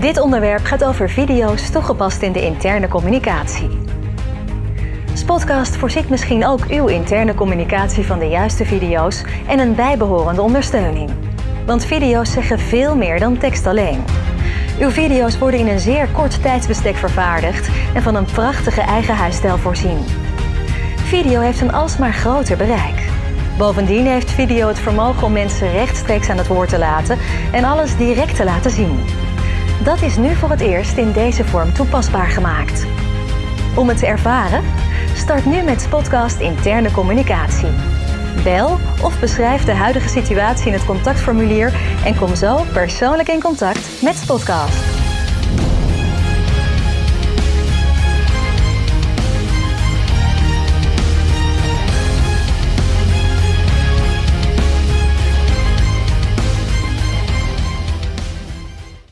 Dit onderwerp gaat over video's toegepast in de interne communicatie. Spotcast voorziet misschien ook uw interne communicatie van de juiste video's en een bijbehorende ondersteuning. Want video's zeggen veel meer dan tekst alleen. Uw video's worden in een zeer kort tijdsbestek vervaardigd en van een prachtige eigen huisstijl voorzien. Video heeft een alsmaar groter bereik. Bovendien heeft video het vermogen om mensen rechtstreeks aan het woord te laten en alles direct te laten zien. Dat is nu voor het eerst in deze vorm toepasbaar gemaakt. Om het te ervaren? Start nu met Spotcast Interne Communicatie. Bel of beschrijf de huidige situatie in het contactformulier en kom zo persoonlijk in contact met Spotcast.